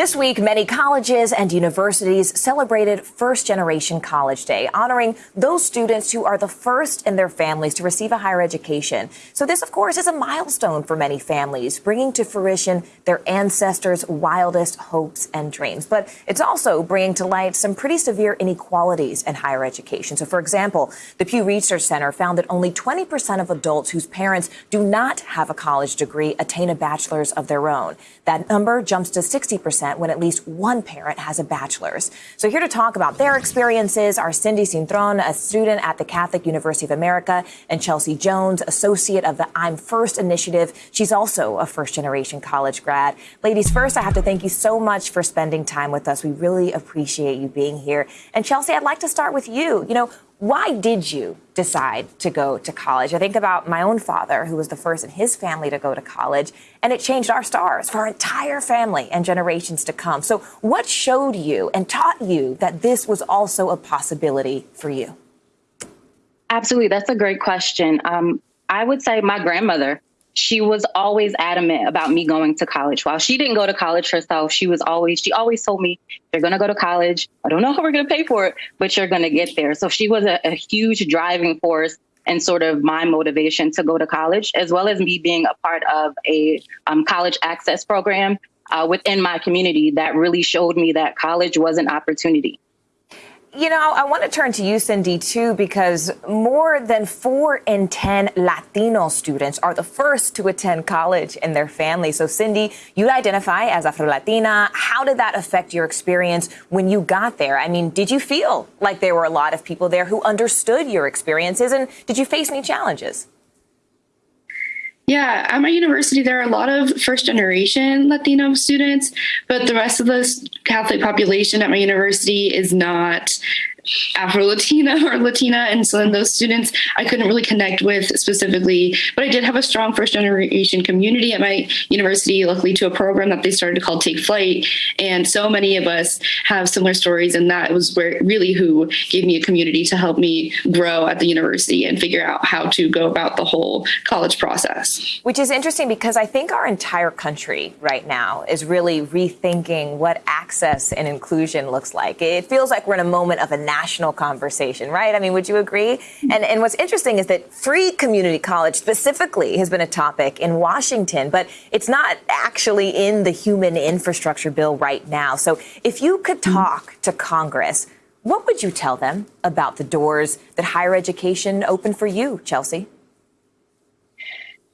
This week, many colleges and universities celebrated First Generation College Day, honoring those students who are the first in their families to receive a higher education. So this, of course, is a milestone for many families, bringing to fruition their ancestors' wildest hopes and dreams. But it's also bringing to light some pretty severe inequalities in higher education. So, for example, the Pew Research Center found that only 20% of adults whose parents do not have a college degree attain a bachelor's of their own. That number jumps to 60% when at least one parent has a bachelor's. So here to talk about their experiences are Cindy Cintron, a student at the Catholic University of America, and Chelsea Jones, associate of the I'm First initiative. She's also a first generation college grad. Ladies, first, I have to thank you so much for spending time with us. We really appreciate you being here. And Chelsea, I'd like to start with you. You know, why did you decide to go to college? I think about my own father, who was the first in his family to go to college, and it changed our stars for our entire family and generations to come. So, what showed you and taught you that this was also a possibility for you? Absolutely. That's a great question. Um, I would say my grandmother she was always adamant about me going to college. While she didn't go to college herself, she was always, she always told me, you're going to go to college. I don't know how we're going to pay for it, but you're going to get there. So she was a, a huge driving force and sort of my motivation to go to college, as well as me being a part of a um, college access program uh, within my community that really showed me that college was an opportunity. You know, I want to turn to you, Cindy, too, because more than four in 10 Latino students are the first to attend college in their family. So, Cindy, you identify as Afro Latina. How did that affect your experience when you got there? I mean, did you feel like there were a lot of people there who understood your experiences? And did you face any challenges? Yeah, at my university, there are a lot of first generation Latino students, but the rest of the Catholic population at my university is not Afro Latina or Latina. And so then those students I couldn't really connect with specifically, but I did have a strong first generation community at my university, luckily to a program that they started called Take Flight. And so many of us have similar stories. And that was where really who gave me a community to help me grow at the university and figure out how to go about the whole college process. Which is interesting because I think our entire country right now is really rethinking what access and inclusion looks like. It feels like we're in a moment of a national conversation, right? I mean, would you agree? And, and what's interesting is that free community college specifically has been a topic in Washington, but it's not actually in the human infrastructure bill right now. So if you could mm-hmm. talk to Congress, what would you tell them about the doors that higher education opened for you, Chelsea?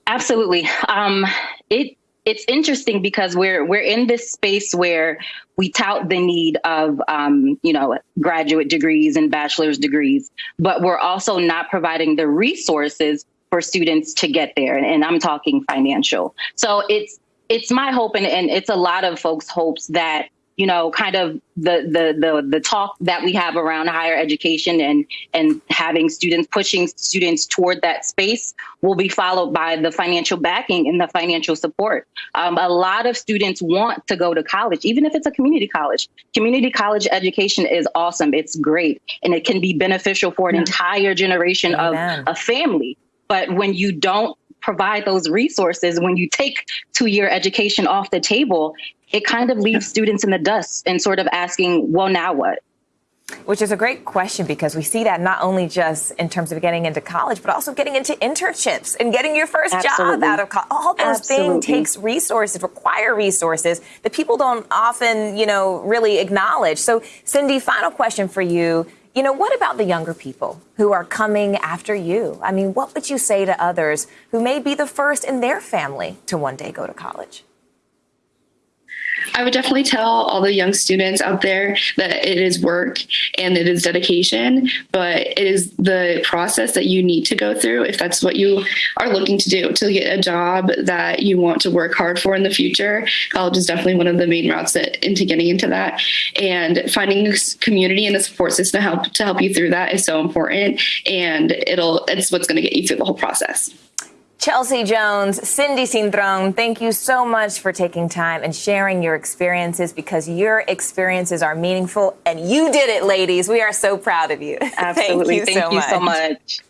Absolutely. Um, it it's interesting because we're we're in this space where we tout the need of um, you know graduate degrees and bachelor's degrees, but we're also not providing the resources for students to get there. And, and I'm talking financial. So it's it's my hope and, and it's a lot of folks' hopes that you know, kind of the the the the talk that we have around higher education and and having students pushing students toward that space will be followed by the financial backing and the financial support. Um, a lot of students want to go to college, even if it's a community college. Community college education is awesome. It's great, and it can be beneficial for an entire generation Amen. of a family. But when you don't provide those resources, when you take two year education off the table, it kind of leaves students in the dust and sort of asking, well, now what? Which is a great question because we see that not only just in terms of getting into college, but also getting into internships and getting your first Absolutely. job out of college. All those Absolutely. things takes resources, require resources that people don't often, you know, really acknowledge. So, Cindy, final question for you. You know, what about the younger people who are coming after you? I mean, what would you say to others who may be the first in their family to one day go to college? I would definitely tell all the young students out there that it is work and it is dedication, but it is the process that you need to go through if that's what you are looking to do to get a job that you want to work hard for in the future. College is definitely one of the main routes that, into getting into that. And finding community and a support system to help to help you through that is so important. And it'll it's what's going to get you through the whole process. Chelsea Jones, Cindy Cintron, thank you so much for taking time and sharing your experiences because your experiences are meaningful and you did it, ladies. We are so proud of you. Absolutely. thank you, thank so, you much. so much.